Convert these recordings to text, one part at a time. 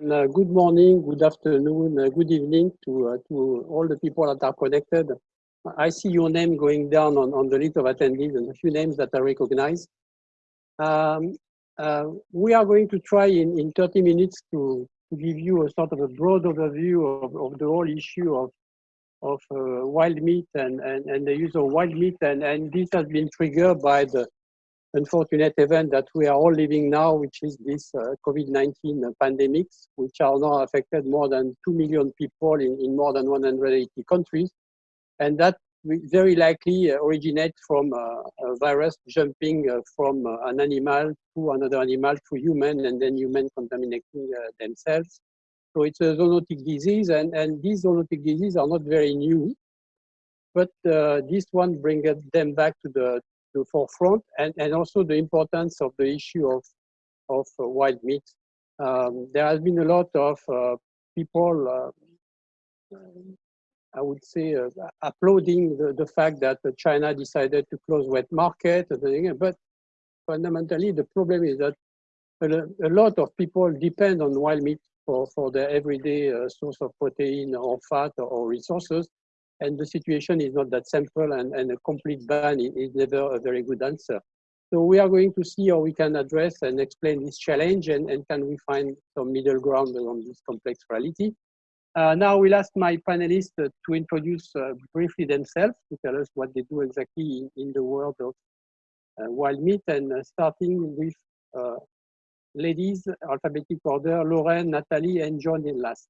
And, uh, good morning, good afternoon, uh, good evening to, uh, to all the people that are connected. I see your name going down on, on the list of attendees and a few names that I recognize. Um, uh, we are going to try in, in 30 minutes to, to give you a sort of a broad overview of, of the whole issue of, of uh, wild meat and, and, and the use of wild meat. And, and this has been triggered by the unfortunate event that we are all living now, which is this uh, COVID-19 pandemics, which are now affected more than 2 million people in, in more than 180 countries. And that very likely originate from a virus jumping uh, from uh, an animal to another animal to human and then human contaminating uh, themselves. So it's a zoonotic disease and, and these zoonotic diseases are not very new, but uh, this one brings them back to the, the forefront and, and also the importance of the issue of, of uh, wild meat. Um, there has been a lot of uh, people, uh, I would say, uh, applauding the, the fact that China decided to close wet market, but fundamentally the problem is that a, lot of people depend on wild meat for, for their everyday uh, source of protein or fat or resources. And the situation is not that simple and, and a complete ban is never a very good answer. So we are going to see how we can address and explain this challenge and, and can we find some middle ground on this complex reality. Uh, now we'll ask my panelists uh, to introduce uh, briefly themselves to tell us what they do exactly in, in the world of uh, wild meat and uh, starting with uh, ladies, alphabetic order, Lauren, Natalie, and John in last.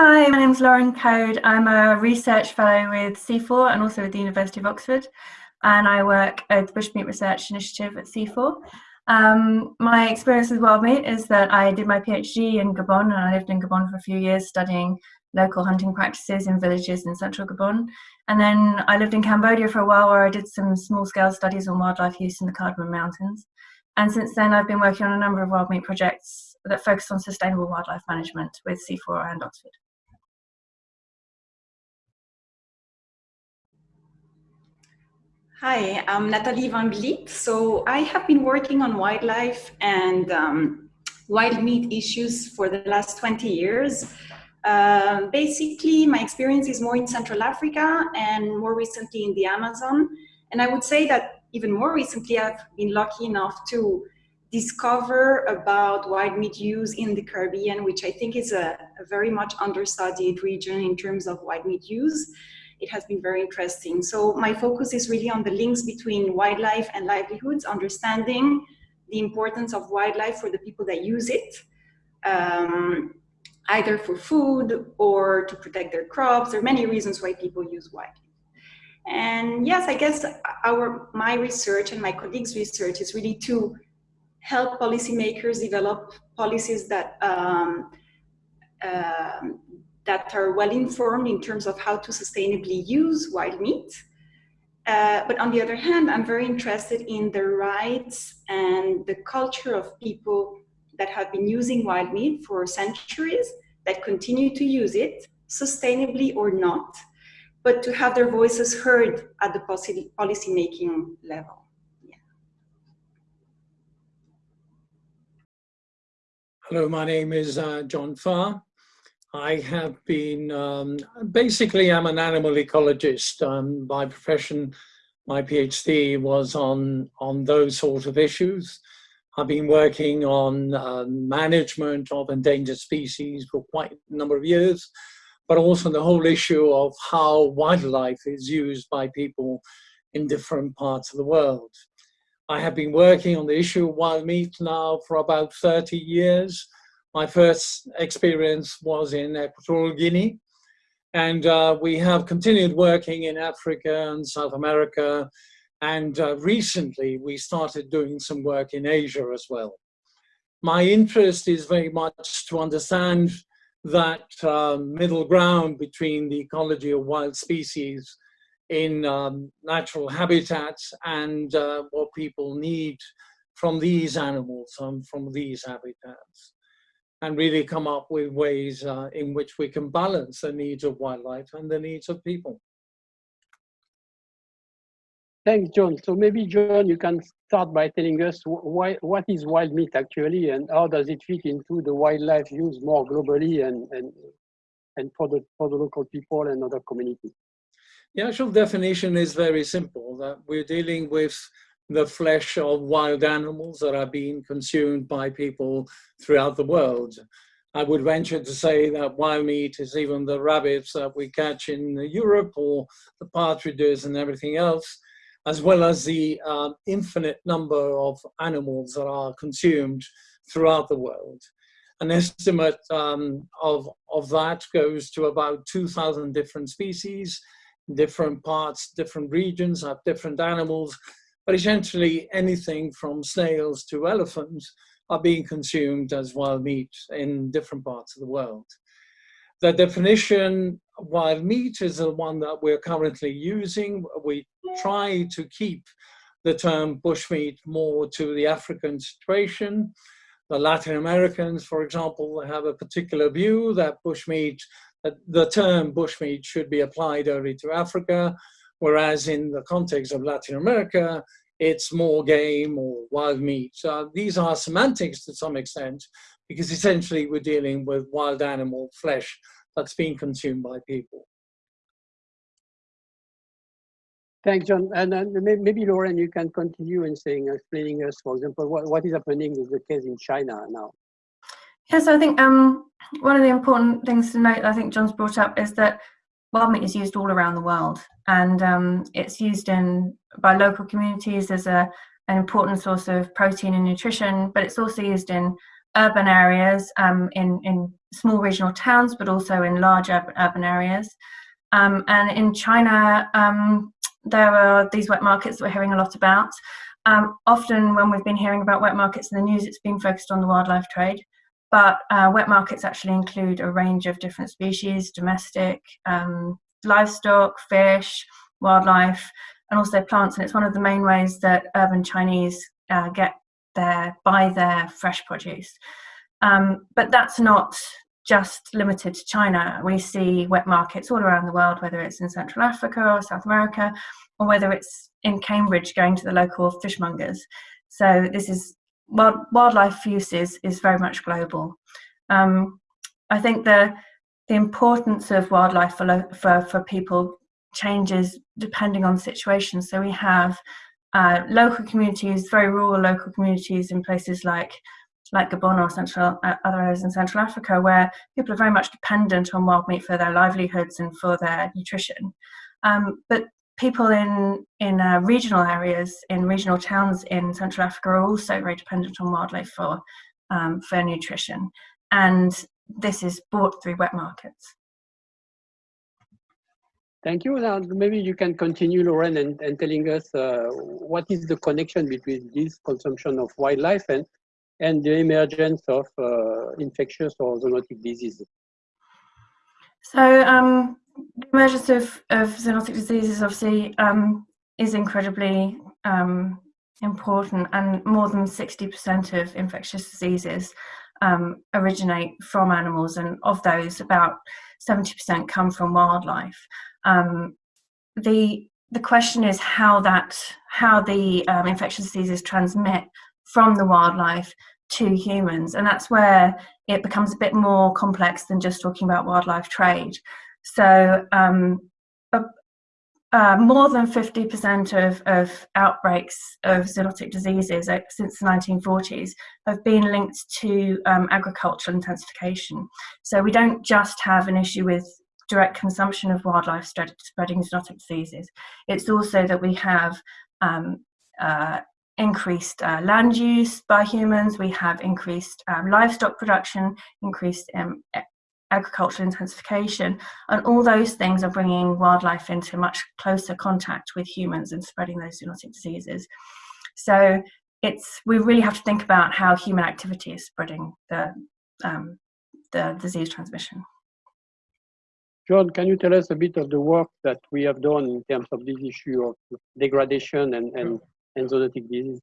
Hi, my name is Lauren Coad. I'm a research fellow with CIFOR and also with the University of Oxford. And I work at the Bushmeat Research Initiative at CIFOR. Um, my experience with wild meat is that I did my PhD in Gabon and I lived in Gabon for a few years studying local hunting practices in villages in central Gabon. And then I lived in Cambodia for a while where I did some small scale studies on wildlife use in the Cardamom Mountains. And since then, I've been working on a number of wild meat projects that focus on sustainable wildlife management with CIFOR and Oxford. Hi, I'm Nathalie Van Vliet. So I have been working on wildlife and um, wild meat issues for the last 20 years. Uh, basically, my experience is more in Central Africa and more recently in the Amazon. And I would say that even more recently, I've been lucky enough to discover about wild meat use in the Caribbean, which I think is a, a very much understudied region in terms of wild meat use it has been very interesting. So my focus is really on the links between wildlife and livelihoods, understanding the importance of wildlife for the people that use it, um, either for food or to protect their crops. There are many reasons why people use wildlife. And yes, I guess our my research and my colleagues' research is really to help policymakers develop policies that um, uh, that are well informed in terms of how to sustainably use wild meat. Uh, but on the other hand, I'm very interested in the rights and the culture of people that have been using wild meat for centuries, that continue to use it, sustainably or not, but to have their voices heard at the policy, making level. Hello, my name is uh, John Fa. I have been, um, basically I'm an animal ecologist um, by profession. My PhD was on, on those sort of issues. I've been working on uh, management of endangered species for quite a number of years, but also the whole issue of how wildlife is used by people in different parts of the world. I have been working on the issue of wild meat now for about 30 years my first experience was in Equatorial Guinea, and uh, we have continued working in Africa and South America, and uh, recently we started doing some work in Asia as well. My interest is very much to understand that uh, middle ground between the ecology of wild species in um, natural habitats and uh, what people need from these animals and from these habitats and really come up with ways uh, in which we can balance the needs of wildlife and the needs of people. Thanks, John. So maybe, John, you can start by telling us why, what is wild meat actually and how does it fit into the wildlife use more globally and, and, and for, the, for the local people and other communities? The actual definition is very simple, that we're dealing with the flesh of wild animals that are being consumed by people throughout the world. I would venture to say that wild meat is even the rabbits that we catch in Europe or the partridges and everything else, as well as the um, infinite number of animals that are consumed throughout the world. An estimate um, of, of that goes to about 2,000 different species, different parts, different regions have different animals but essentially anything from snails to elephants are being consumed as wild meat in different parts of the world. The definition wild meat is the one that we're currently using. We try to keep the term bushmeat more to the African situation. The Latin Americans, for example, have a particular view that bushmeat, that the term bushmeat should be applied only to Africa, whereas in the context of Latin America, it's more game or wild meat. So these are semantics to some extent, because essentially we're dealing with wild animal flesh that's being consumed by people. Thanks, John. And uh, maybe Lauren, you can continue in saying, explaining us, for example, what, what is happening is the case in China now. Yes, I think um, one of the important things to note, I think John's brought up, is that meat is used all around the world and um, it's used in by local communities as a, an important source of protein and nutrition but it's also used in urban areas um, in, in small regional towns but also in large urban, urban areas. Um, and in China um, there are these wet markets that we're hearing a lot about. Um, often when we've been hearing about wet markets in the news it's been focused on the wildlife trade but uh, wet markets actually include a range of different species, domestic, um, livestock, fish, wildlife, and also plants. And it's one of the main ways that urban Chinese uh, get their buy their fresh produce. Um, but that's not just limited to China. We see wet markets all around the world, whether it's in Central Africa or South America, or whether it's in Cambridge going to the local fishmongers. So this is wild, wildlife use is, is very much global. Um, I think the the importance of wildlife for, for, for people changes depending on the situation. So we have uh, local communities, very rural local communities in places like like Gabon or central uh, other areas in Central Africa, where people are very much dependent on wild meat for their livelihoods and for their nutrition. Um, but people in in uh, regional areas, in regional towns in Central Africa, are also very dependent on wildlife for um, for nutrition, and this is bought through wet markets. Thank you. Now, maybe you can continue, Lauren, and, and telling us uh, what is the connection between this consumption of wildlife and and the emergence of uh, infectious or zoonotic diseases. So um, the emergence of, of zoonotic diseases obviously um, is incredibly um, important and more than 60% of infectious diseases um, originate from animals and of those about 70% come from wildlife. Um, the, the question is how that how the um, infectious diseases transmit from the wildlife to humans and that's where it becomes a bit more complex than just talking about wildlife trade. So um, uh, more than 50% of, of outbreaks of zoonotic diseases uh, since the 1940s have been linked to um, agricultural intensification. So we don't just have an issue with direct consumption of wildlife spreading zoonotic diseases. It's also that we have um, uh, increased uh, land use by humans, we have increased um, livestock production, increased um, agricultural intensification, and all those things are bringing wildlife into much closer contact with humans and spreading those zoonotic diseases. So it's we really have to think about how human activity is spreading the um, the disease transmission. John, can you tell us a bit of the work that we have done in terms of this issue of degradation and, and, and zoonotic disease?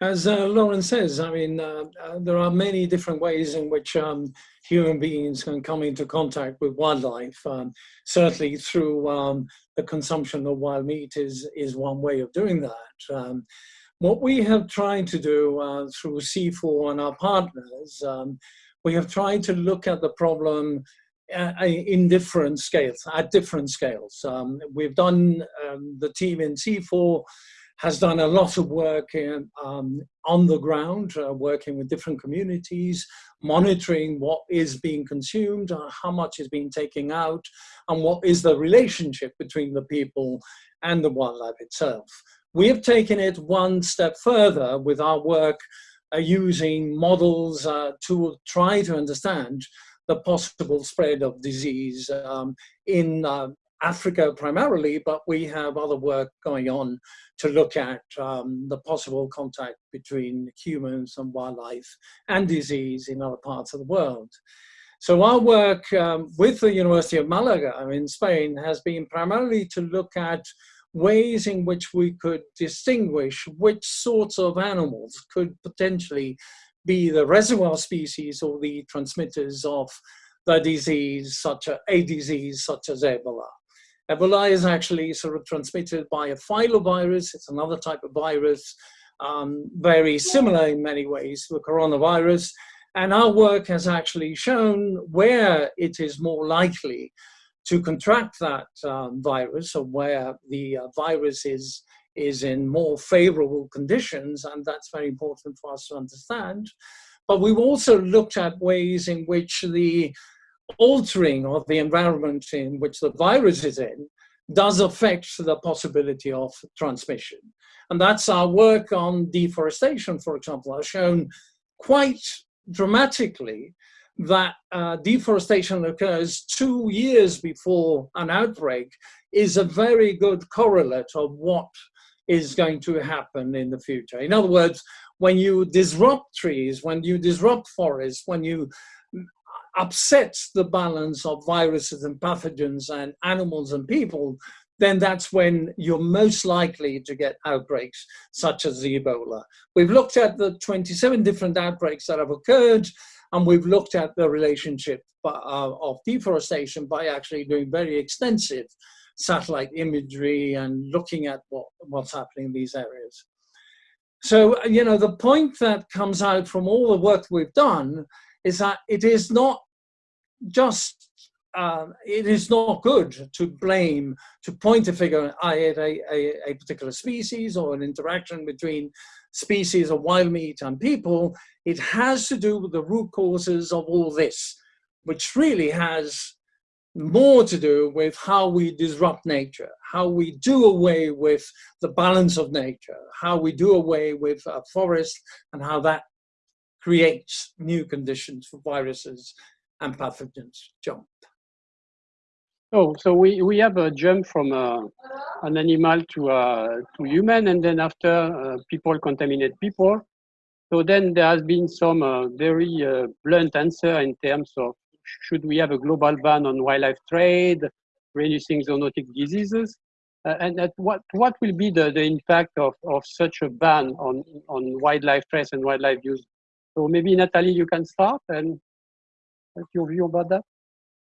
As uh, Lauren says, I mean, uh, uh, there are many different ways in which um, human beings can come into contact with wildlife. Um, certainly through um, the consumption of wild meat is, is one way of doing that. Um, what we have tried to do uh, through CIFOR and our partners, um, we have tried to look at the problem uh, in different scales, at different scales. Um, we've done, the team in CIFOR has done a lot of work in, um, on the ground, uh, working with different communities, monitoring what is being consumed, uh, how much is being taken out, and what is the relationship between the people and the wildlife itself. We have taken it one step further with our work uh, using models uh, to try to understand the possible spread of disease um, in uh, Africa primarily, but we have other work going on to look at um, the possible contact between humans and wildlife and disease in other parts of the world. So our work um, with the University of Malaga in Spain has been primarily to look at ways in which we could distinguish which sorts of animals could potentially be the reservoir species or the transmitters of the disease, such a, a disease such as Ebola. Ebola is actually sort of transmitted by a filovirus. It's another type of virus, um, very similar in many ways to the coronavirus. And our work has actually shown where it is more likely to contract that um, virus or where the uh, virus is, is in more favorable conditions. And that's very important for us to understand. But we've also looked at ways in which the altering of the environment in which the virus is in does affect the possibility of transmission. And that's our work on deforestation, for example, has shown quite dramatically that uh, deforestation occurs two years before an outbreak is a very good correlate of what is going to happen in the future. In other words, when you disrupt trees, when you disrupt forests, when you upsets the balance of viruses and pathogens and animals and people, then that's when you're most likely to get outbreaks such as the Ebola. We've looked at the 27 different outbreaks that have occurred, and we've looked at the relationship uh, of deforestation by actually doing very extensive satellite imagery and looking at what, what's happening in these areas. So, you know, the point that comes out from all the work we've done is that it is not just uh, it is not good to blame, to point a figure at a, a, a, particular species or an interaction between species of wild meat and people. It has to do with the root causes of all this, which really has more to do with how we disrupt nature, how we do away with the balance of nature, how we do away with a forest and how that creates new conditions for viruses and pathogens jump. Oh, so we, we have a jump from uh, an animal to, uh, to human, and then after uh, people contaminate people. So then there has been some uh, very uh, blunt answer in terms of should we have a global ban on wildlife trade, reducing zoonotic diseases, uh, and at what what will be the, the impact of, of such a ban on on wildlife trade and wildlife use? So maybe Natalie, you can start and your view about that?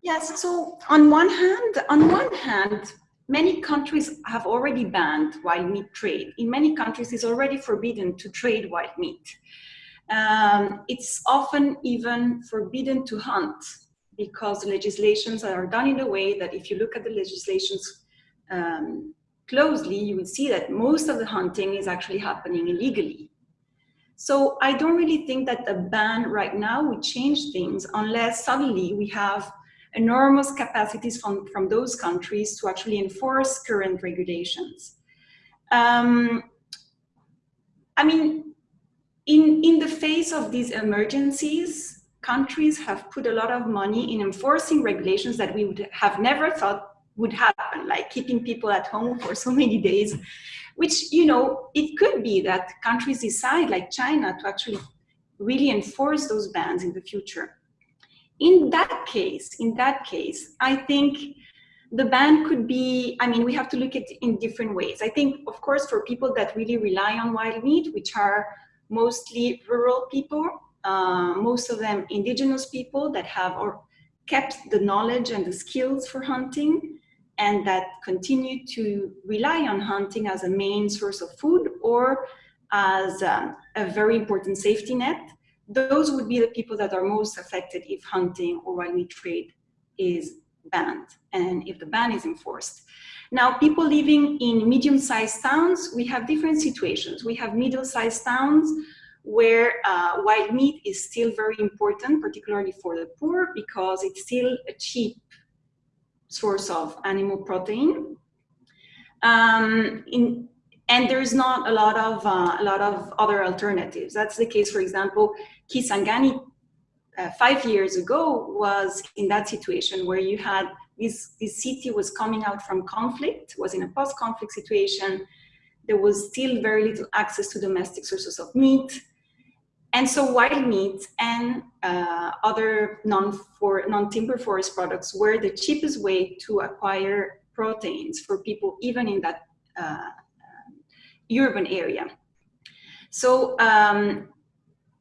Yes, so on one hand, on one hand, many countries have already banned wild meat trade. In many countries, it's already forbidden to trade wild meat. Um, it's often even forbidden to hunt because the legislations are done in a way that if you look at the legislations um, closely, you will see that most of the hunting is actually happening illegally. So I don't really think that the ban right now would change things unless suddenly we have enormous capacities from, from those countries to actually enforce current regulations. Um, I mean, in, in the face of these emergencies, countries have put a lot of money in enforcing regulations that we would have never thought would happen, like keeping people at home for so many days which, you know, it could be that countries decide, like China, to actually really enforce those bans in the future. In that case, in that case, I think the ban could be, I mean, we have to look at it in different ways. I think, of course, for people that really rely on wild meat, which are mostly rural people, uh, most of them indigenous people that have or kept the knowledge and the skills for hunting and that continue to rely on hunting as a main source of food or as um, a very important safety net. Those would be the people that are most affected if hunting or wild meat trade is banned and if the ban is enforced. Now, people living in medium-sized towns, we have different situations. We have middle-sized towns where uh, wild meat is still very important, particularly for the poor, because it's still a cheap source of animal protein. Um, in, and there's not a lot of uh, a lot of other alternatives. That's the case, for example, Kisangani uh, five years ago was in that situation where you had this, this city was coming out from conflict, was in a post-conflict situation. There was still very little access to domestic sources of meat. And so wild meat and uh, other non-timber non forest products were the cheapest way to acquire proteins for people even in that uh, urban area. So um,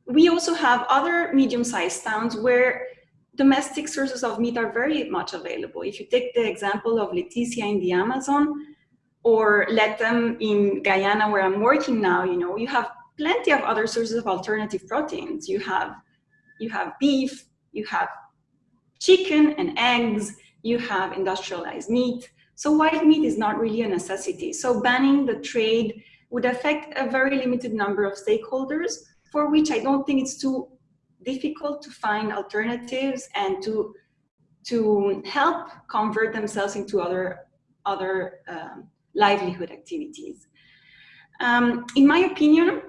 we also have other medium-sized towns where domestic sources of meat are very much available. If you take the example of Leticia in the Amazon or Lethem in Guyana where I'm working now, you know, you have plenty of other sources of alternative proteins. You have, you have beef, you have chicken and eggs, you have industrialized meat. So wild meat is not really a necessity. So banning the trade would affect a very limited number of stakeholders for which I don't think it's too difficult to find alternatives and to to help convert themselves into other other um, livelihood activities. Um, in my opinion,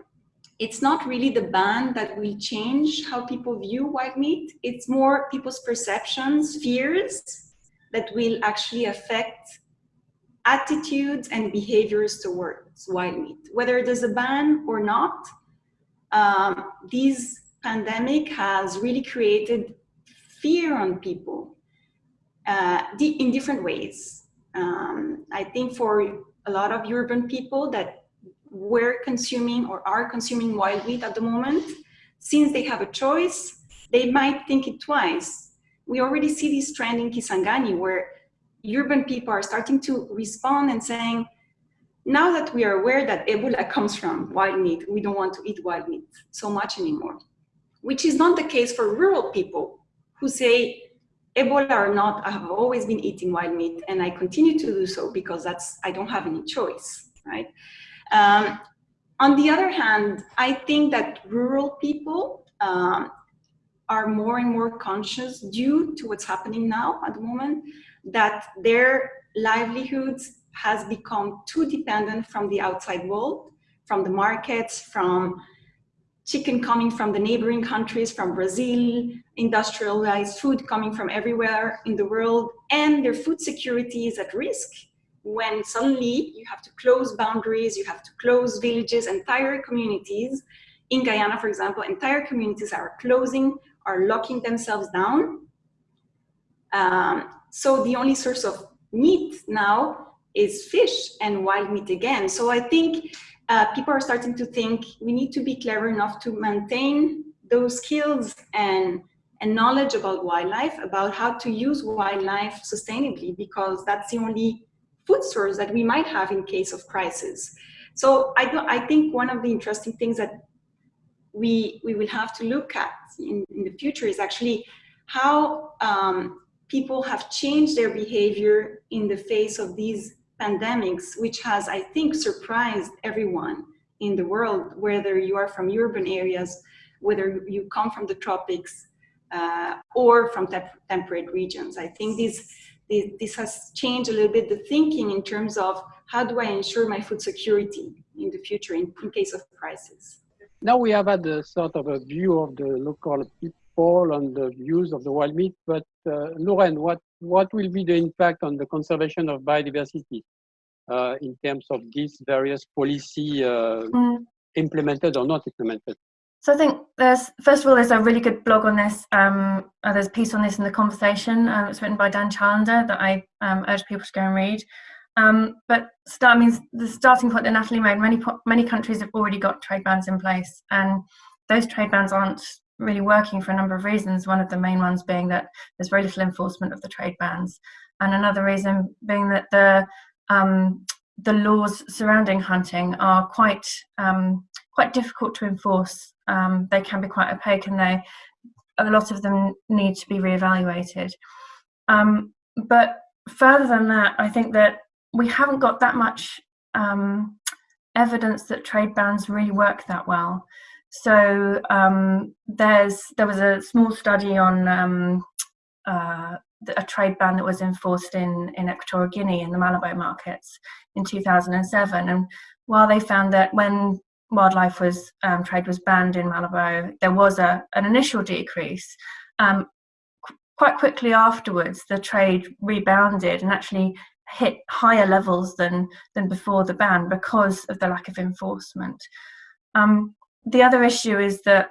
it's not really the ban that will change how people view wild meat. It's more people's perceptions, fears that will actually affect attitudes and behaviors towards wild meat. Whether there's a ban or not, um, this pandemic has really created fear on people uh, in different ways. Um, I think for a lot of urban people that were consuming or are consuming wild meat at the moment, since they have a choice, they might think it twice. We already see this trend in Kisangani where urban people are starting to respond and saying, now that we are aware that Ebola comes from wild meat, we don't want to eat wild meat so much anymore, which is not the case for rural people who say, Ebola or not, I have always been eating wild meat and I continue to do so because that's, I don't have any choice, right? Um, on the other hand, I think that rural people um, are more and more conscious due to what's happening now at the moment, that their livelihoods has become too dependent from the outside world, from the markets, from chicken coming from the neighboring countries, from Brazil, industrialized food coming from everywhere in the world, and their food security is at risk when suddenly you have to close boundaries, you have to close villages, entire communities. In Guyana, for example, entire communities are closing, are locking themselves down. Um, so the only source of meat now is fish and wild meat again. So I think uh, people are starting to think we need to be clever enough to maintain those skills and, and knowledge about wildlife, about how to use wildlife sustainably, because that's the only food source that we might have in case of crisis. So I, do, I think one of the interesting things that we, we will have to look at in, in the future is actually how um, people have changed their behavior in the face of these pandemics, which has, I think, surprised everyone in the world, whether you are from urban areas, whether you come from the tropics, uh, or from temperate regions. I think this, this, this has changed a little bit the thinking in terms of how do I ensure my food security in the future in, in case of crisis. Now we have had a sort of a view of the local people and the views of the wild meat, but uh, Lauren, what what will be the impact on the conservation of biodiversity uh, in terms of these various policy uh, mm. implemented or not implemented? So I think there's, first of all, there's a really good blog on this. Um, uh, there's a piece on this in the conversation. Um, it's written by Dan Challender that I um, urge people to go and read. Um, but start means the starting point that Natalie made. Many many countries have already got trade bans in place, and those trade bans aren't really working for a number of reasons. One of the main ones being that there's very little enforcement of the trade bans, and another reason being that the um, the laws surrounding hunting are quite um, quite difficult to enforce. Um, they can be quite opaque, and they a lot of them need to be reevaluated. Um, but further than that, I think that we haven't got that much um, evidence that trade bans really work that well. So um, there's there was a small study on um, uh, a trade ban that was enforced in in Equatorial Guinea in the Malabo markets in 2007, and while they found that when wildlife was um, trade was banned in Malabo, there was a an initial decrease. Um, qu quite quickly afterwards, the trade rebounded and actually hit higher levels than than before the ban because of the lack of enforcement. Um, the other issue is that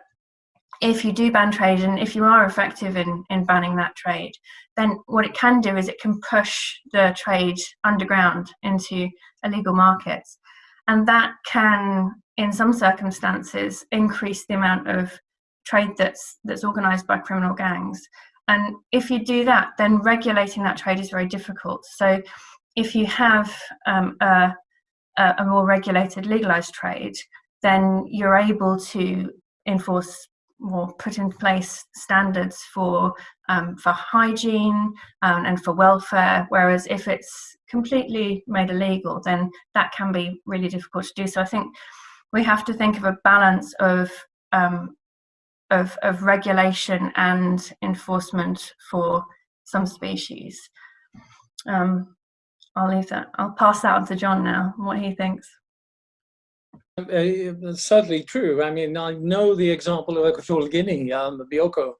if you do ban trade and if you are effective in, in banning that trade, then what it can do is it can push the trade underground into illegal markets. And that can, in some circumstances, increase the amount of trade that's that's organized by criminal gangs. And if you do that, then regulating that trade is very difficult. So if you have um, a, a more regulated legalized trade, then you're able to enforce or put in place standards for um, for hygiene um, and for welfare. Whereas if it's completely made illegal, then that can be really difficult to do. So I think we have to think of a balance of um, of, of regulation and enforcement for some species. Um, I'll leave that. I'll pass that on to John now, what he thinks. Uh, certainly true. I mean, I know the example of Equatorial Guinea, um, Bioko,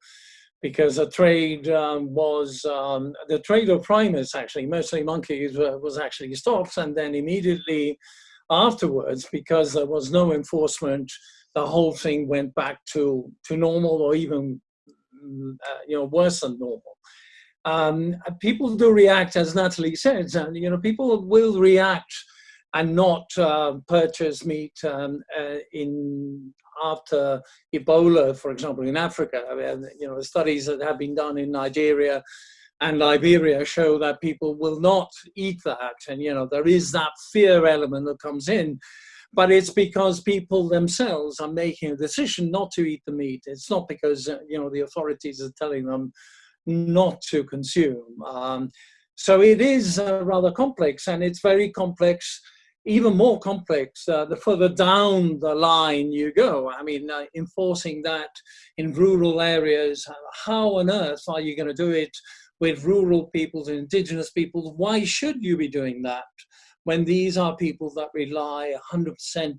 because a trade um, was, um, the trade of primates actually, mostly monkeys, uh, was actually stopped and then immediately afterwards, because there was no enforcement, the whole thing went back to, to normal or even, uh, you know, worse than normal. Um, people do react, as Natalie said, and you know, people will react and not uh, purchase meat um, uh, in after Ebola, for example, in Africa. I mean, you know, the studies that have been done in Nigeria and Liberia show that people will not eat that. And, you know, there is that fear element that comes in, but it's because people themselves are making a decision not to eat the meat. It's not because, uh, you know, the authorities are telling them not to consume. Um, so it is uh, rather complex and it's very complex even more complex uh, the further down the line you go. I mean, uh, enforcing that in rural areas, how on earth are you going to do it with rural peoples and indigenous peoples? Why should you be doing that when these are people that rely 100%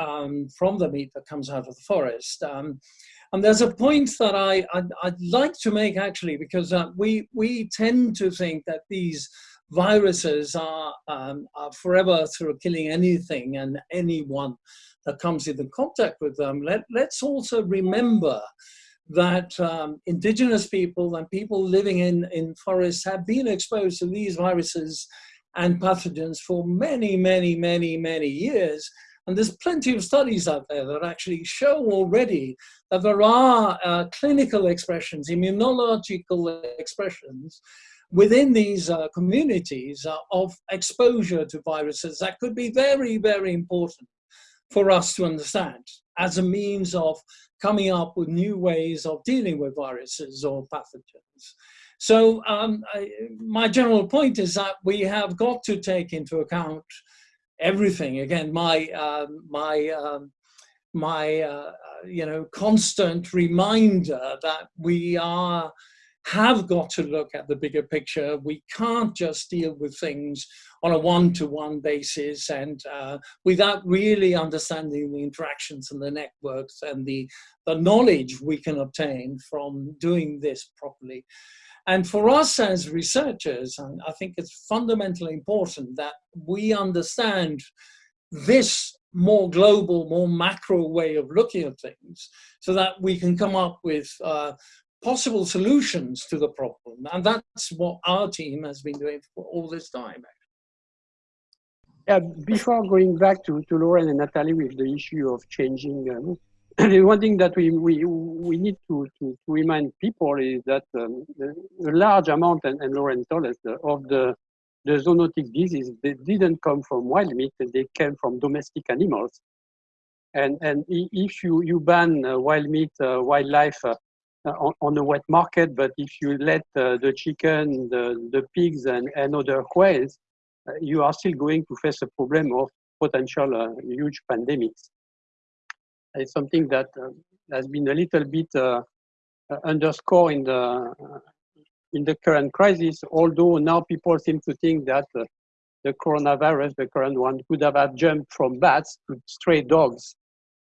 um, from the meat that comes out of the forest? Um, and there's a point that I, I'd, I'd like to make actually, because uh, we, we tend to think that these viruses are, um, are forever through killing anything and anyone that comes into contact with them. Let, let's also remember that um, indigenous people and people living in, in forests have been exposed to these viruses and pathogens for many, many, many, many years. And there's plenty of studies out there that actually show already that there are uh, clinical expressions, immunological expressions within these uh, communities uh, of exposure to viruses that could be very, very important for us to understand as a means of coming up with new ways of dealing with viruses or pathogens. So um, I, my general point is that we have got to take into account everything. Again, my, uh, my, um, my uh, you know, constant reminder that we are have got to look at the bigger picture. We can't just deal with things on a one-to-one -one basis and uh, without really understanding the interactions and the networks and the, the knowledge we can obtain from doing this properly. And for us as researchers, I think it's fundamentally important that we understand this more global, more macro way of looking at things so that we can come up with uh, possible solutions to the problem. And that's what our team has been doing for all this time. Yeah, before going back to, to Lauren and Natalie with the issue of changing, um, the one thing that we, we, we need to, to, to remind people is that um, a large amount, and, and Lauren told us, of the, the zoonotic disease, they didn't come from wild meat, they came from domestic animals. And, and if you, you ban uh, wild meat, uh, wildlife uh, on, on the wet market, but if you let uh, the chicken, the, the pigs, and, and other quails, uh, you are still going to face a problem of potential uh, huge pandemics. It's something that has been a little bit underscored in the in the current crisis, although now people seem to think that uh, the coronavirus, the current one, could have jumped from bats to stray dogs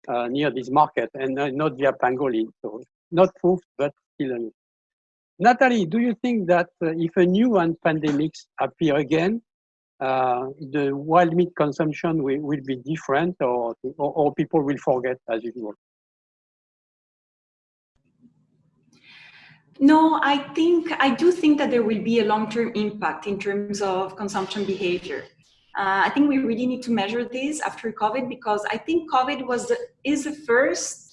uh, near this market and uh, not via pangolin. So not proof, but still Natalie, do you think that uh, if a new one pandemics appear again, uh, the wild meat consumption will, will be different or, or, or people will forget as usual? No, I think I do think that there will be a long-term impact in terms of consumption behavior. Uh, I think we really need to measure this after COVID because I think COVID was the, is the first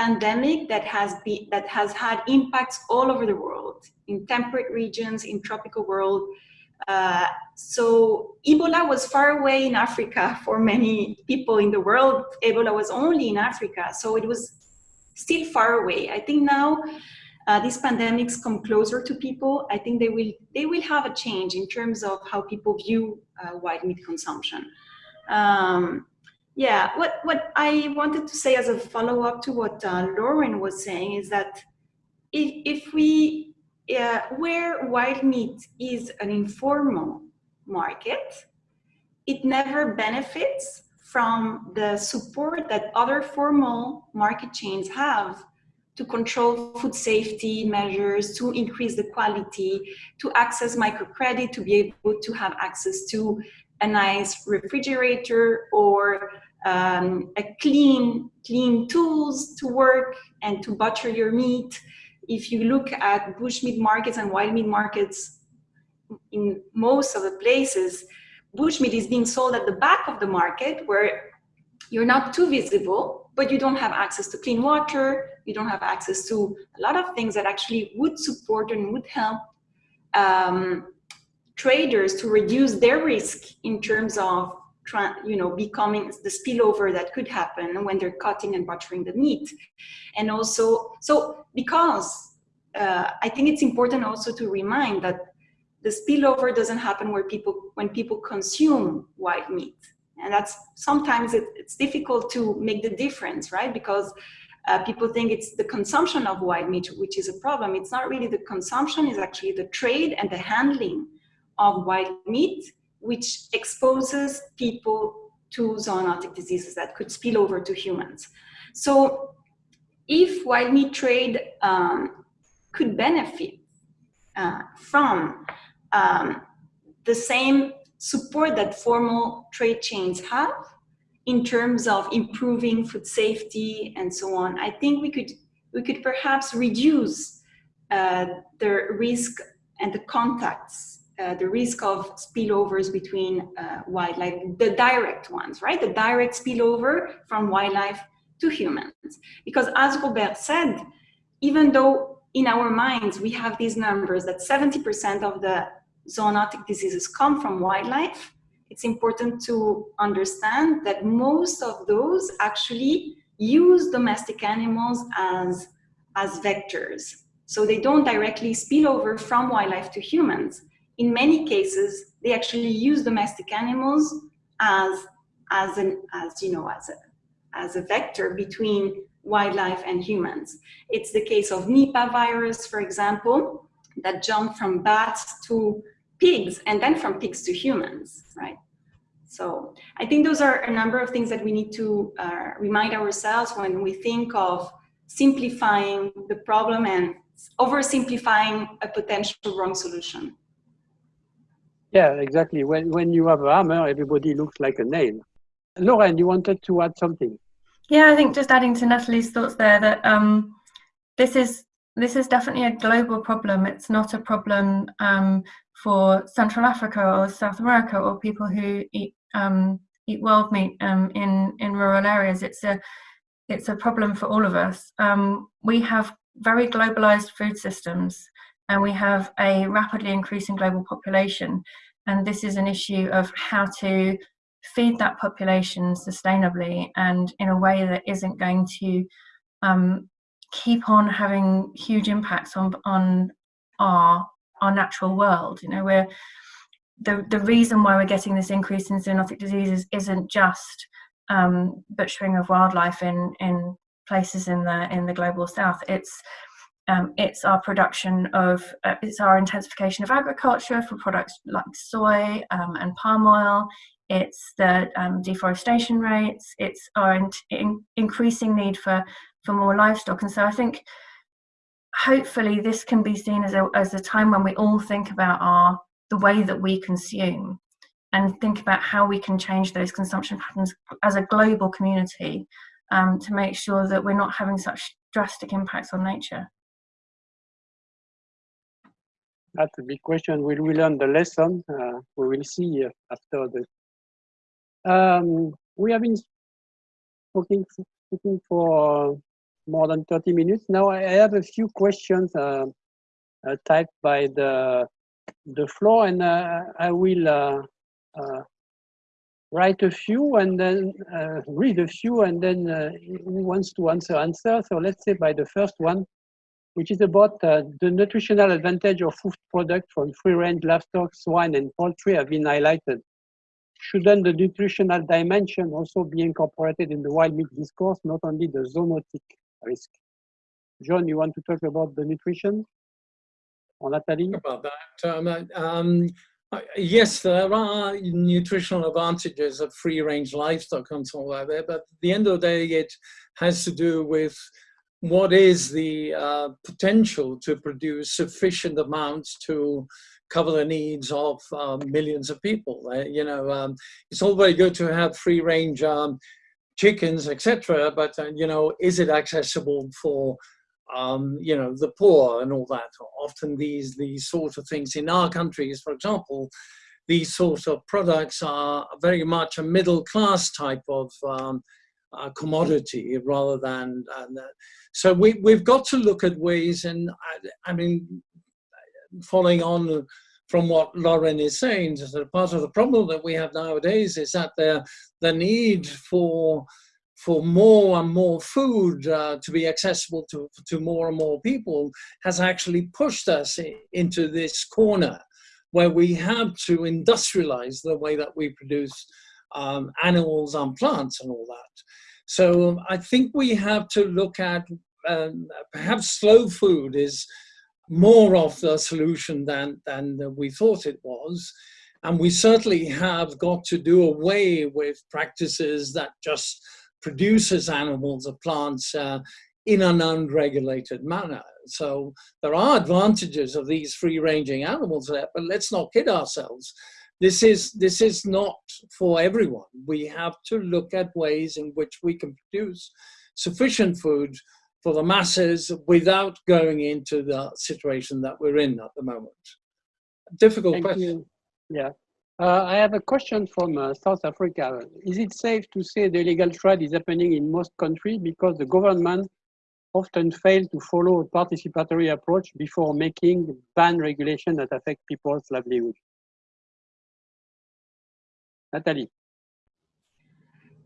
pandemic that has been that has had impacts all over the world in temperate regions in tropical world. Uh, so ebola was far away in africa for many people in the world. Ebola was only in africa so it was still far away. I think now uh, these pandemics come closer to people. I think they will they will have a change in terms of how people view uh, white meat consumption. Um, yeah, what, what I wanted to say as a follow-up to what uh, Lauren was saying is that if, if we, uh, where wild meat is an informal market, it never benefits from the support that other formal market chains have to control food safety measures, to increase the quality, to access microcredit, to be able to have access to a nice refrigerator or um, a clean, clean tools to work and to butcher your meat. If you look at bushmeat markets and wild meat markets in most of the places, bushmeat is being sold at the back of the market where you're not too visible, but you don't have access to clean water, you don't have access to a lot of things that actually would support and would help um, traders to reduce their risk in terms of you know, becoming the spillover that could happen when they're cutting and butchering the meat. And also, so because uh, I think it's important also to remind that the spillover doesn't happen where people, when people consume white meat. And that's sometimes it, it's difficult to make the difference, right? Because uh, people think it's the consumption of white meat, which is a problem. It's not really the consumption, it's actually the trade and the handling of white meat which exposes people to zoonotic diseases that could spill over to humans. So if wild meat trade um, could benefit uh, from um, the same support that formal trade chains have in terms of improving food safety and so on, I think we could, we could perhaps reduce uh, the risk and the contacts uh, the risk of spillovers between uh, wildlife, the direct ones, right? The direct spillover from wildlife to humans. Because as Robert said, even though in our minds we have these numbers that 70% of the zoonotic diseases come from wildlife, it's important to understand that most of those actually use domestic animals as, as vectors. So they don't directly spill over from wildlife to humans in many cases, they actually use domestic animals as, as, an, as, you know, as, a, as a vector between wildlife and humans. It's the case of Nipah virus, for example, that jumped from bats to pigs and then from pigs to humans, right? So I think those are a number of things that we need to uh, remind ourselves when we think of simplifying the problem and oversimplifying a potential wrong solution. Yeah, exactly. When when you have a hammer, everybody looks like a nail. Lauren, you wanted to add something? Yeah, I think just adding to Natalie's thoughts there that um, this is this is definitely a global problem. It's not a problem um, for Central Africa or South America or people who eat um, eat wild meat um, in in rural areas. It's a it's a problem for all of us. Um, we have very globalized food systems, and we have a rapidly increasing global population. And this is an issue of how to feed that population sustainably and in a way that isn't going to um, keep on having huge impacts on on our our natural world. You know, we're the the reason why we're getting this increase in zoonotic diseases isn't just um, butchering of wildlife in in places in the in the global south. It's um, it's our production of uh, it's our intensification of agriculture for products like soy um, and palm oil. It's the um, deforestation rates. It's our in in increasing need for for more livestock. And so I think hopefully this can be seen as a, as a time when we all think about our the way that we consume and think about how we can change those consumption patterns as a global community um, to make sure that we're not having such drastic impacts on nature. That's a big question. Will we learn the lesson? Uh, we will see after the. Um, we have been speaking, for more than 30 minutes. Now I have a few questions uh, uh, typed by the the floor, and uh, I will uh, uh, write a few and then uh, read a few, and then who wants to answer answer. So let's say by the first one, which is about the nutritional advantage of food products from free-range livestock, swine, and poultry have been highlighted shouldn't the nutritional dimension also be incorporated in the wild meat discourse, not only the zoonotic risk. John, you want to talk about the nutrition? Or Natalie? About that. Um, um, yes, there are nutritional advantages of free range livestock and so on there, but at the end of the day, it has to do with what is the uh, potential to produce sufficient amounts to cover the needs of um, millions of people. Uh, you know, um, it's all very good to have free range um, chickens, etc. But uh, you know, is it accessible for um, you know the poor and all that? Often these these sort of things in our countries, for example, these sort of products are very much a middle class type of um, uh, commodity rather than. Uh, so we we've got to look at ways, and I, I mean, following on from what Lauren is saying, that part of the problem that we have nowadays is that the, the need for for more and more food uh, to be accessible to, to more and more people has actually pushed us into this corner where we have to industrialize the way that we produce um, animals and plants and all that. So I think we have to look at um, perhaps slow food is more of the solution than, than we thought it was. And we certainly have got to do away with practices that just produces animals or plants uh, in an unregulated manner. So there are advantages of these free-ranging animals there, but let's not kid ourselves. This is, this is not for everyone. We have to look at ways in which we can produce sufficient food for the masses without going into the situation that we're in at the moment? Difficult Thank question. You. Yeah. Uh, I have a question from uh, South Africa. Is it safe to say the illegal trade is happening in most countries because the government often fail to follow a participatory approach before making ban regulation that affect people's livelihood? Natalie.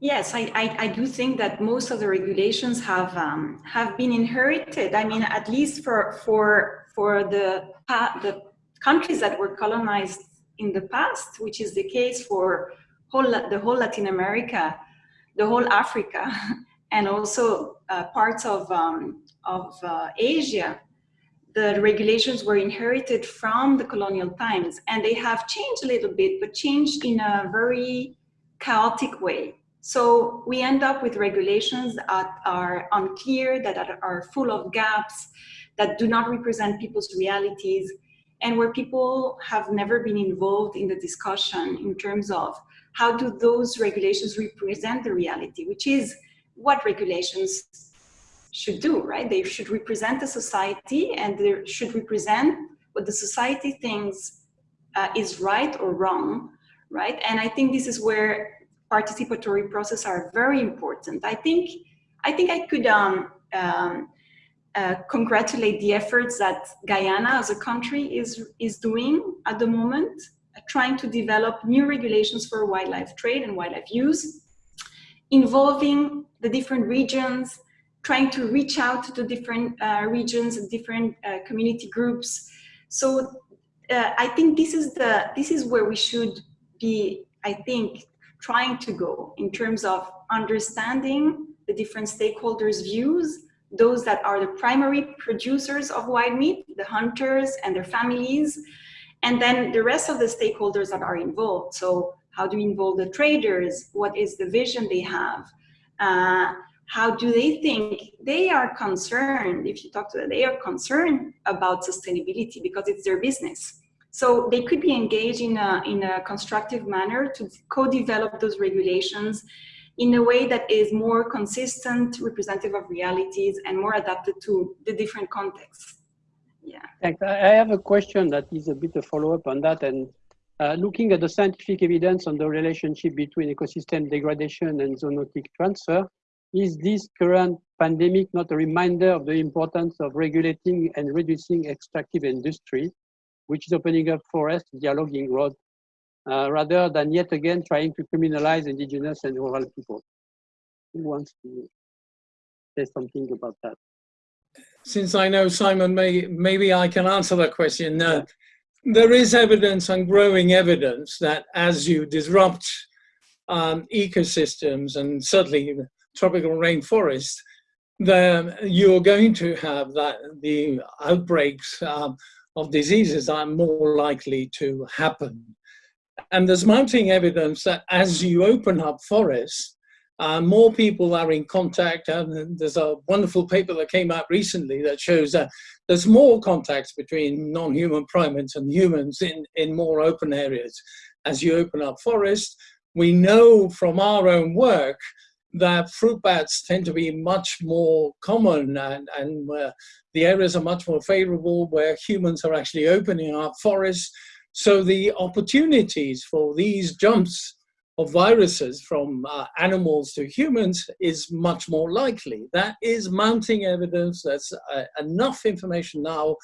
Yes, I, I, I, do think that most of the regulations have um, have been inherited. I mean, at least for for for the the countries that were colonized in the past, which is the case for whole the whole Latin America, the whole Africa, and also uh, parts of um, of uh, Asia. The regulations were inherited from the colonial times, and they have changed a little bit, but changed in a very chaotic way. So we end up with regulations that are unclear, that are full of gaps, that do not represent people's realities, and where people have never been involved in the discussion in terms of how do those regulations represent the reality, which is what regulations should do, right? They should represent the society and they should represent what the society thinks uh, is right or wrong right? And I think this is where participatory process are very important. I think I think I could um, um, uh, congratulate the efforts that Guyana as a country is is doing at the moment, uh, trying to develop new regulations for wildlife trade and wildlife use, involving the different regions, trying to reach out to different uh, regions and different uh, community groups. So uh, I think this is the this is where we should be. I think trying to go in terms of understanding the different stakeholders' views, those that are the primary producers of wild meat, the hunters and their families, and then the rest of the stakeholders that are involved. So how do we involve the traders? What is the vision they have? Uh, how do they think? They are concerned, if you talk to them, they are concerned about sustainability because it's their business. So they could be engaged in a, in a constructive manner to co-develop those regulations in a way that is more consistent, representative of realities, and more adapted to the different contexts. Yeah. Thanks. I have a question that is a bit of follow-up on that. And uh, looking at the scientific evidence on the relationship between ecosystem degradation and zoonotic transfer, is this current pandemic not a reminder of the importance of regulating and reducing extractive industry, which is opening up forest dialoguing road uh, rather than yet again trying to criminalize indigenous and rural people. Who wants to say something about that? Since I know Simon, may, maybe I can answer that question. Uh, there is evidence and growing evidence that as you disrupt um, ecosystems and certainly tropical rainforest, then you're going to have that the outbreaks um, of diseases are more likely to happen. And there's mounting evidence that as you open up forests, uh, more people are in contact. And there's a wonderful paper that came out recently that shows that there's more contacts between non-human primates and humans in, in more open areas. As you open up forests, we know from our own work that fruit bats tend to be much more common and, and the areas are much more favorable where humans are actually opening up forests so the opportunities for these jumps of viruses from uh, animals to humans is much more likely. That is mounting evidence, that's uh, enough information now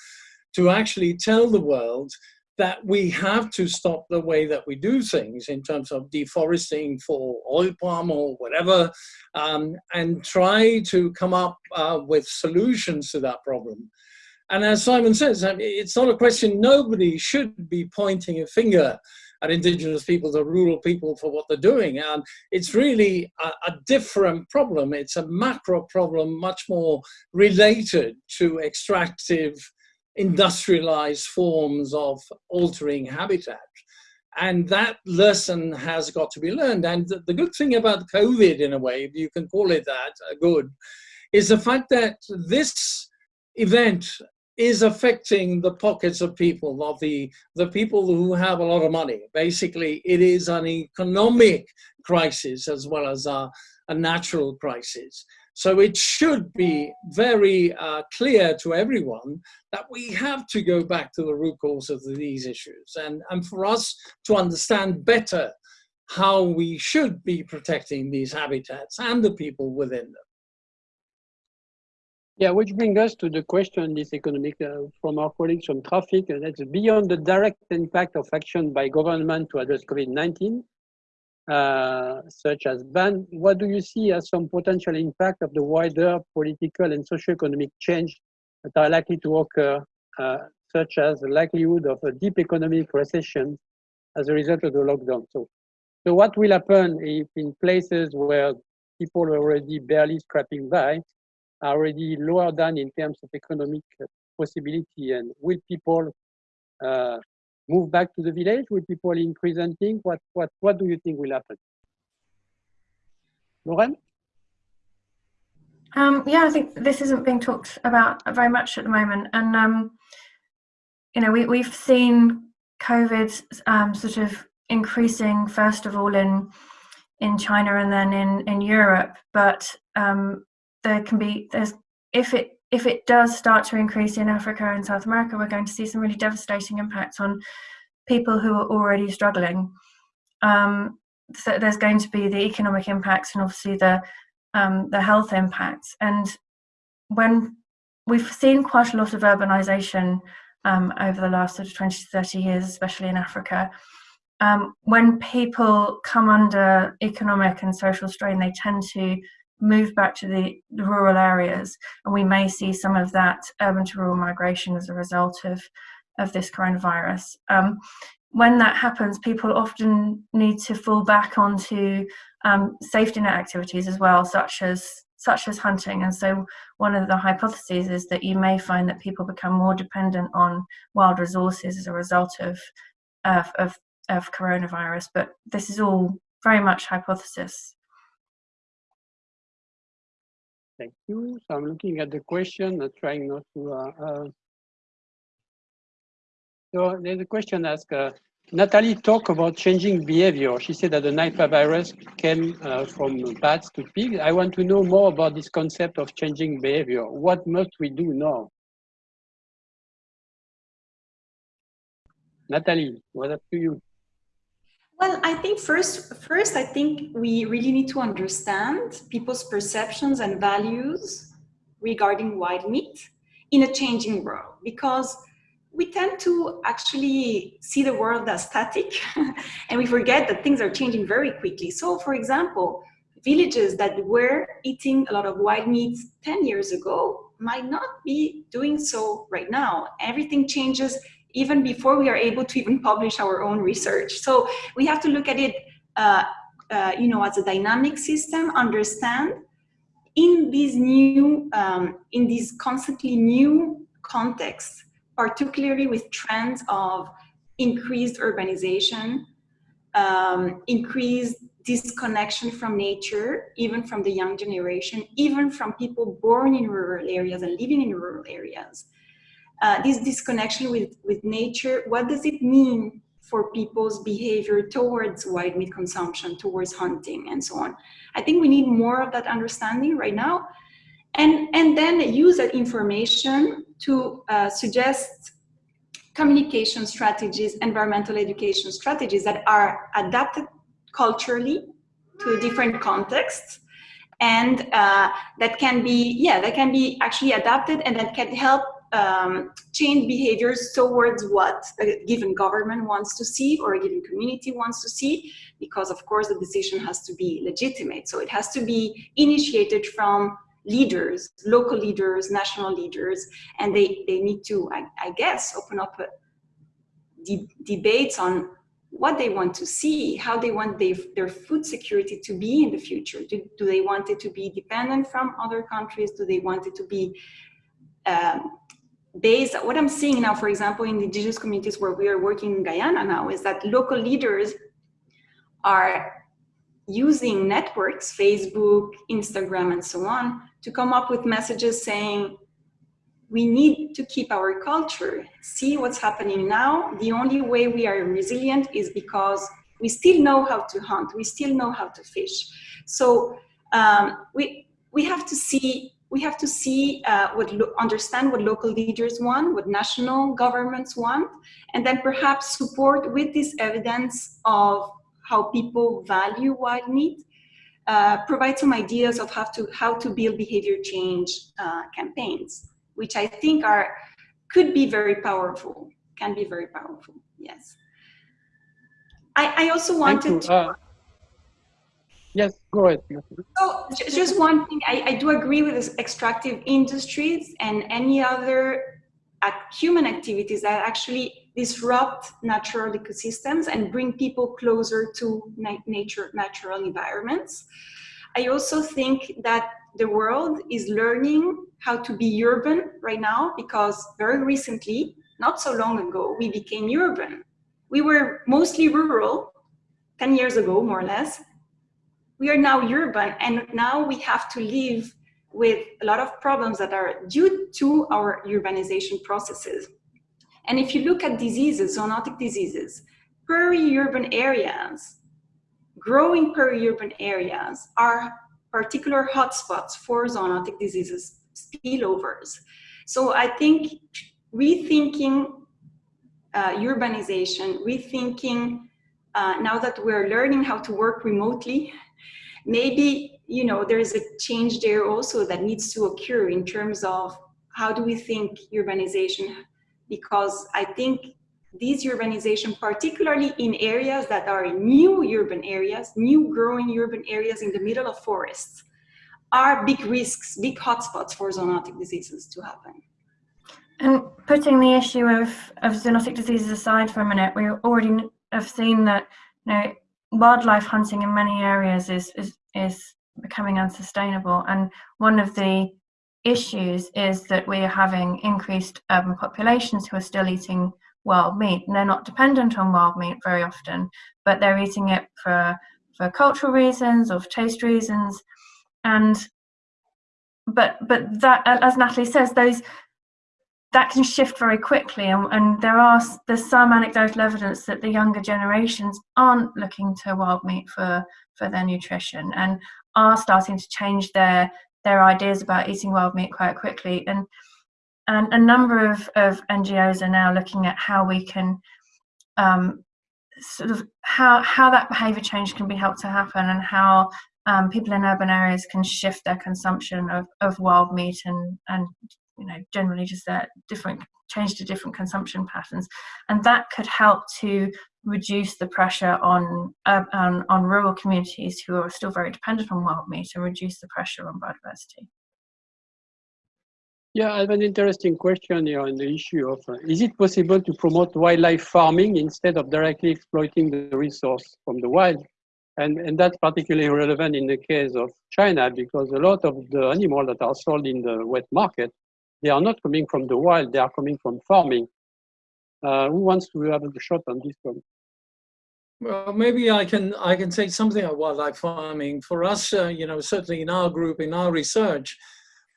to actually tell the world that we have to stop the way that we do things in terms of deforesting for oil palm or whatever, um, and try to come up uh, with solutions to that problem. And as Simon says, it's not a question, nobody should be pointing a finger at indigenous people, the rural people for what they're doing. And it's really a, a, different problem. It's a macro problem, much more related to extractive, industrialized forms of altering habitat. And that lesson has got to be learned. And the, good thing about COVID, in a way, if you can call it that, uh, good, is the fact that this event is affecting the pockets of people, of the, the people who have a lot of money. Basically, it is an economic crisis as well as a, a natural crisis. So it should be very uh, clear to everyone that we have to go back to the root cause of these issues and, and for us to understand better how we should be protecting these habitats and the people within them. Yeah, which brings us to the question this economic uh, from our colleagues from TRAFFIC, and that's beyond the direct impact of action by government to address COVID-19, uh, such as ban, what do you see as some potential impact of the wider political and socio-economic change that are likely to occur, uh, such as the likelihood of a deep economic recession as a result of the lockdown? So, so what will happen if in places where people are already barely scraping by, already lower down in terms of economic possibility and will people uh, move back to the village? Will people increase hunting? What, what, what do you think will happen? Lauren? Um, yeah, I think this isn't being talked about very much at the moment. And, um, you know, we, we've seen COVID um, sort of increasing, first of all, in in China and then in, in Europe. But um, there can be there's if it if it does start to increase in Africa and South America, we're going to see some really devastating impacts on people who are already struggling. um, so there's going to be the economic impacts and obviously the um, the health impacts. And when we've seen quite a lot of urbanization um, over the last sort of 20 to 30 years, especially in Africa, um, when people come under economic and social strain, they tend to move back to the, the, rural areas, and we may see some of that urban to rural migration as a result of of this coronavirus. Um, when that happens, people often need to fall back onto um, safety net activities as well, such as such as hunting. And so, one of the hypotheses is that you may find that people become more dependent on wild resources as a result of of, of, of coronavirus. But this is all very much hypothesis. Thank you. So I'm looking at the question, uh, trying not to. Uh, uh, so there's a question asked. Uh, Natalie talked about changing behavior. She said that the Nipah virus came uh, from bats to pigs. I want to know more about this concept of changing behavior. What must we do now? Natalie, what up to you? Well, I think first, first, I think we really need to understand people's perceptions and values regarding wild meat in a changing world because we tend to actually see the world as static and we forget that things are changing very quickly. So for example, villages that were eating a lot of wild meat 10 years ago might not be doing so right now. Everything changes even before we are able to even publish our own research. So we have to look at it uh, uh, you know, as a dynamic system, understand in these new, um, in these constantly new contexts, particularly with trends of increased urbanization, um, increased disconnection from nature, even from the young generation, even from people born in rural areas and living in rural areas. Uh, this disconnection with, with nature, what does it mean for people's behavior towards wild meat consumption, towards hunting and so on? I think we need more of that understanding right now and, and then use that information to uh, suggest communication strategies, environmental education strategies that are adapted culturally to different contexts and uh, that can be, yeah, that can be actually adapted and that can help um, change behaviors towards what a given government wants to see or a given community wants to see, because of course the decision has to be legitimate. So it has to be initiated from leaders, local leaders, national leaders, and they, they need to, I, I guess, open up de debates on what they want to see, how they want they, their food security to be in the future. Do, do, they want it to be dependent from other countries? Do they want it to be um, based, what I'm seeing now, for example, in the indigenous communities where we are working in Guyana now, is that local leaders are using networks, Facebook, Instagram, and so on, to come up with messages saying, we need to keep our culture, see what's happening now. The only way we are resilient is because we still know how to hunt, we still know how to fish. So um, we, we have to see we have to see uh, what understand what local leaders want, what national governments want, and then perhaps support with this evidence of how people value wild meat, uh, provide some ideas of how to how to build behavior change uh, campaigns which I think are could be very powerful, can be very powerful. Yes. I, I also wanted to. Yes, go ahead. So just one thing, I, I do agree with this extractive industries and any other human activities that actually disrupt natural ecosystems and bring people closer to nature, natural environments. I also think that the world is learning how to be urban right now because very recently, not so long ago, we became urban. We were mostly rural 10 years ago, more or less. We are now urban and now we have to live with a lot of problems that are due to our urbanization processes. And if you look at diseases, zoonotic diseases, peri-urban areas, growing peri-urban areas are particular hotspots for zoonotic diseases, spillovers. So I think rethinking uh, urbanization, rethinking uh, now that we're learning how to work remotely, maybe, you know, there's a change there also that needs to occur in terms of how do we think urbanization? Because I think these urbanization, particularly in areas that are new urban areas, new growing urban areas in the middle of forests, are big risks, big hotspots for zoonotic diseases to happen. And putting the issue of, of zoonotic diseases aside for a minute, we already have seen that you know wildlife hunting in many areas is is, is becoming unsustainable. And one of the issues is that we are having increased urban populations who are still eating wild meat. And they're not dependent on wild meat very often, but they're eating it for for cultural reasons or for taste reasons. And but but that as Natalie says, those that can shift very quickly and, and there are there's some anecdotal evidence that the younger generations aren't looking to wild meat for for their nutrition and are starting to change their their ideas about eating wild meat quite quickly. And and a number of, of NGOs are now looking at how we can um, sort of how how that behavior change can be helped to happen and how um, people in urban areas can shift their consumption of, of wild meat and and you know generally just different change to different consumption patterns and that could help to reduce the pressure on, uh, on on rural communities who are still very dependent on wild meat and reduce the pressure on biodiversity yeah, I have an interesting question here on the issue of, uh, is it possible to promote wildlife farming instead of directly exploiting the resource from the wild? And, and that's particularly relevant in the case of China because a lot of the animals that are sold in the wet market they are not coming from the wild, they are coming from farming. Uh, who wants to have a shot on this one? Well, maybe I can I can say something about wildlife farming. For us, uh, you know, certainly in our group, in our research,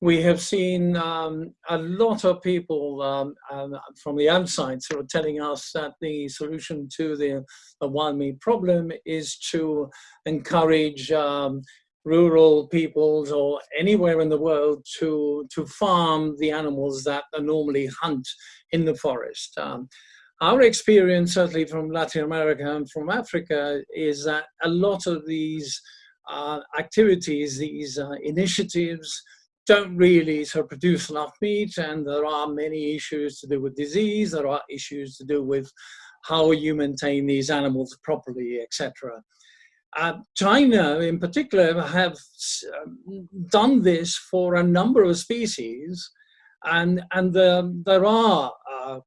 we have seen um, a lot of people um, um, from the outside sort of telling us that the solution to the, the wild meat problem is to encourage um, rural peoples or anywhere in the world to, to farm the animals that are normally hunt in the forest. Um, our experience, certainly from Latin America and from Africa, is that a lot of these uh, activities, these uh, initiatives, don't really sort of produce enough meat, and there are many issues to do with disease. There are issues to do with how you maintain these animals properly, etc. Uh, China, in particular, have um, done this for a number of species, and and the, there are uh,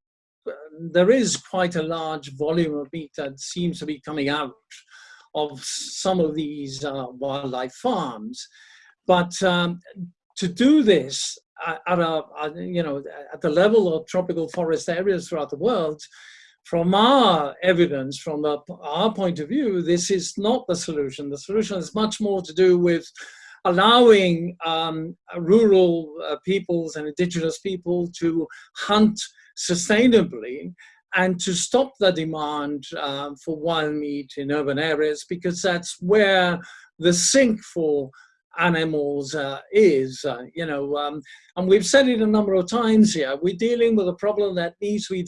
there is quite a large volume of meat that seems to be coming out of some of these uh, wildlife farms, but um, to do this at a, you know at the level of tropical forest areas throughout the world from our evidence, from the, our point of view, this is not the solution. The solution is much more to do with allowing um, rural uh, peoples and indigenous people to hunt sustainably and to stop the demand uh, for wild meat in urban areas because that's where the sink for animals uh, is, uh, you know, um, and we've said it a number of times here, we're dealing with a problem that needs to be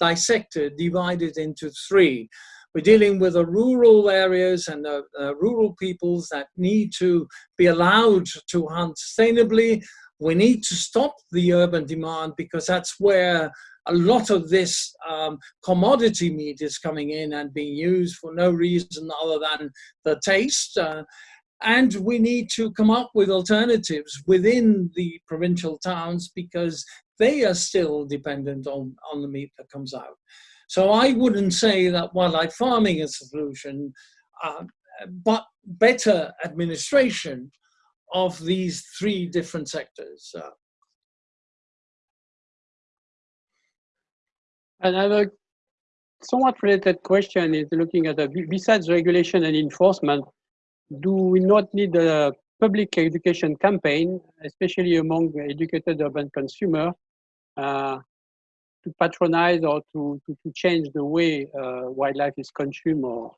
dissected, divided into three. We're dealing with the rural areas and the uh, rural peoples that need to be allowed to hunt sustainably. We need to stop the urban demand because that's where a lot of this um, commodity meat is coming in and being used for no reason other than the taste. Uh, and we need to come up with alternatives within the provincial towns because they are still dependent on, on the meat that comes out. So I wouldn't say that wildlife farming is a solution, uh, but better administration of these three different sectors. Uh, Another somewhat related question is looking at the, besides regulation and enforcement, do we not need a public education campaign, especially among educated urban consumers, uh, to patronize or to, to, to change the way uh, wildlife is consumed or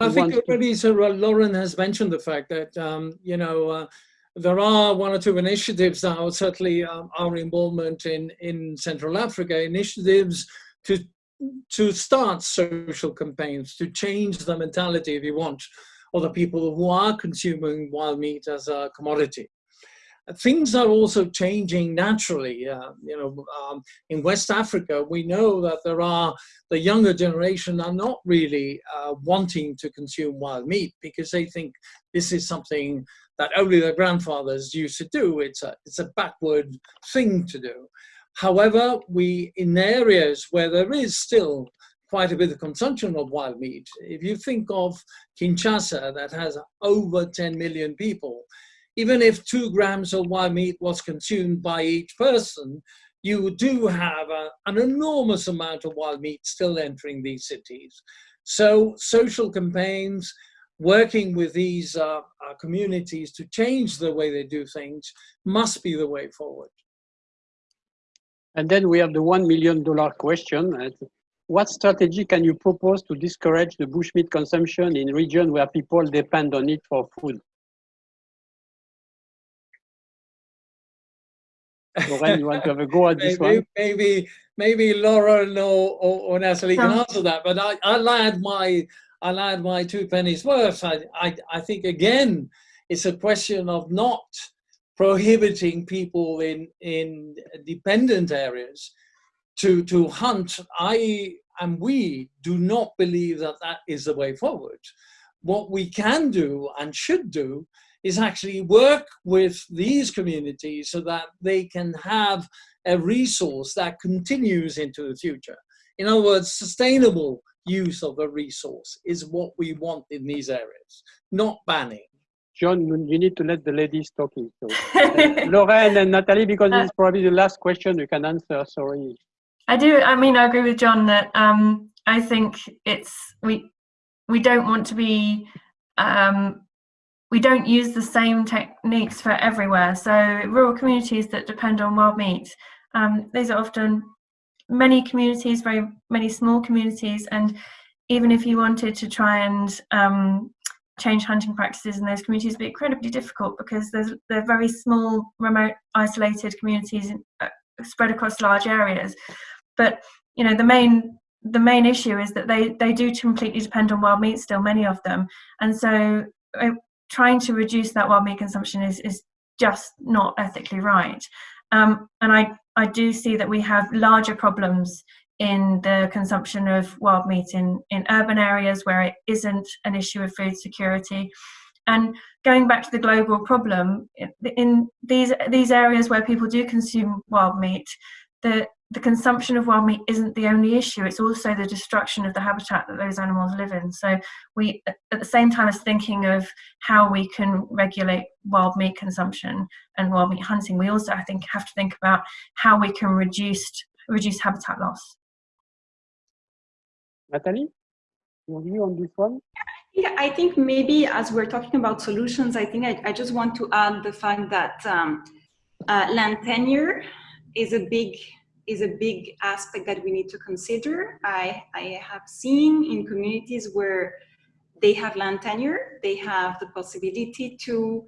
I think already Sir Lauren has mentioned the fact that, um, you know, uh, there are one or two initiatives now, certainly um, our involvement in, in Central Africa, initiatives to to start social campaigns to change the mentality, if you want, of the people who are consuming wild meat as a commodity. Things are also changing naturally. Uh, you know, um, in West Africa, we know that there are the younger generation are not really uh, wanting to consume wild meat because they think this is something that only their grandfathers used to do. It's a it's a backward thing to do. However, we in areas where there is still quite a bit of consumption of wild meat. If you think of Kinshasa, that has over 10 million people, even if two grams of wild meat was consumed by each person, you do have a, an enormous amount of wild meat still entering these cities. So social campaigns, working with these uh, uh, communities to change the way they do things must be the way forward. And then we have the $1 million question. What strategy can you propose to discourage the bushmeat consumption in regions where people depend on it for food? Lorraine, you want to have a go at this maybe, one? Maybe, maybe Lauren or, or, or Natalie can answer that, but I, I'll add my, I'll add my two pennies worth. I, I, I think again, it's a question of not prohibiting people in, in dependent areas to, to hunt. I and we do not believe that that is the way forward. What we can do and should do is actually work with these communities so that they can have a resource that continues into the future. In other words, sustainable use of a resource is what we want in these areas, not banning. John, you you need to let the ladies talking. So. Uh, Lorraine and Natalie, because this is probably the last question you can answer, sorry. I do. I mean, I agree with John that um, I think it's we we don't want to be um, we don't use the same techniques for everywhere. So rural communities that depend on wild meat, um, these are often many communities, very many small communities, and even if you wanted to try and um, change hunting practices in those communities, it'd be incredibly difficult because there's they're very small, remote, isolated communities uh, spread across large areas. But you know the main the main issue is that they they do completely depend on wild meat still many of them and so uh, trying to reduce that wild meat consumption is is just not ethically right. Um, and i i do see that we have larger problems in the consumption of wild meat in in urban areas where it isn't an issue of food security. And going back to the global problem in these these areas where people do consume wild meat the the consumption of wild meat isn't the only issue it's also the destruction of the habitat that those animals live in so we at the same time as thinking of how we can regulate wild meat consumption and wild meat hunting we also i think have to think about how we can reduce reduce habitat loss Natalie, your view on this one? Yeah, I think maybe as we're talking about solutions, I think I, I just want to add the fact that um, uh, land tenure is a big is a big aspect that we need to consider. I, I have seen in communities where they have land tenure, they have the possibility to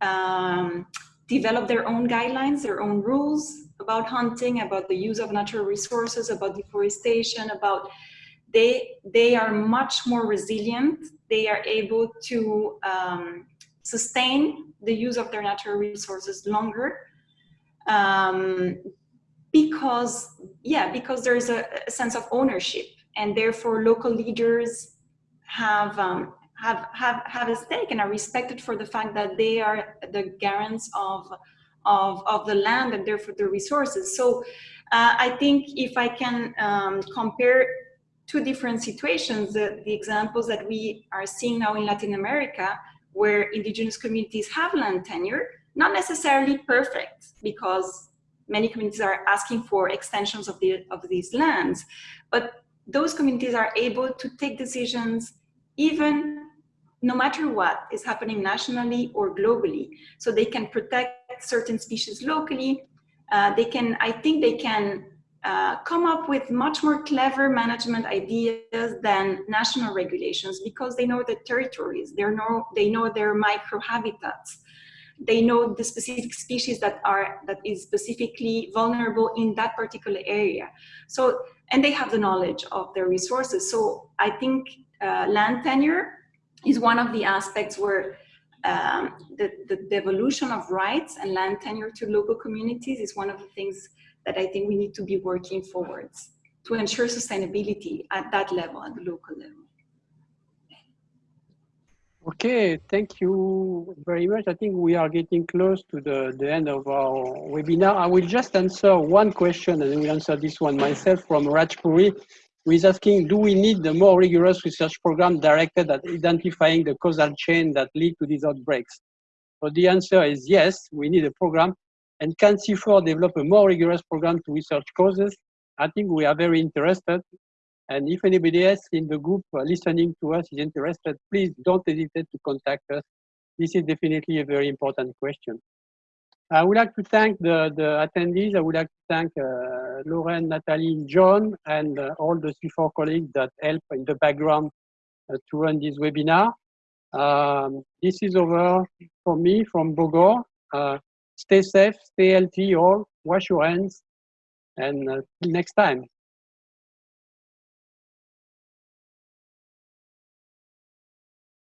um, develop their own guidelines, their own rules about hunting, about the use of natural resources, about deforestation, about they, they are much more resilient. They are able to um, sustain the use of their natural resources longer. Um, because yeah because there's a, a, sense of ownership and therefore local leaders have um, have have have a stake and are respected for the fact that they are the guarants of of of the land and therefore the resources. So uh, i think if i can um, compare two different situations the, the examples that we are seeing now in latin america where indigenous communities have land tenure not necessarily perfect because many communities are asking for extensions of, the, of these lands, but those communities are able to take decisions even no matter what is happening nationally or globally. So they can protect certain species locally. Uh, they can, I think they can uh, come up with much more clever management ideas than national regulations because they know the territories, they know, they know their microhabitats. They know the specific species that are that is specifically vulnerable in that particular area. So and they have the knowledge of their resources. So I think uh, land tenure is one of the aspects where um, the, the devolution of rights and land tenure to local communities is one of the things that I think we need to be working forwards to ensure sustainability at that level, at the local level. Okay, thank you very much. I think we are getting close to the, the end of our webinar. I will just answer one question and I will answer this one myself from Rajpuri, who is asking, do we need a more rigorous research program directed at identifying the causal chain that lead to these outbreaks? So the answer is yes, we need a program. And can CIFOR develop a more rigorous program to research causes? I think we are very interested. And if anybody else in the group listening to us is interested, please don't hesitate to contact us. This is definitely a very important question. I would like to thank the, the attendees. I would like to thank uh, Lauren, Natalie, John, and uh, all the CIFOR colleagues that help in the background uh, to run this webinar. Um, this is over for me from Bogor. Uh, stay safe, stay healthy all, wash your hands, and uh, till next time.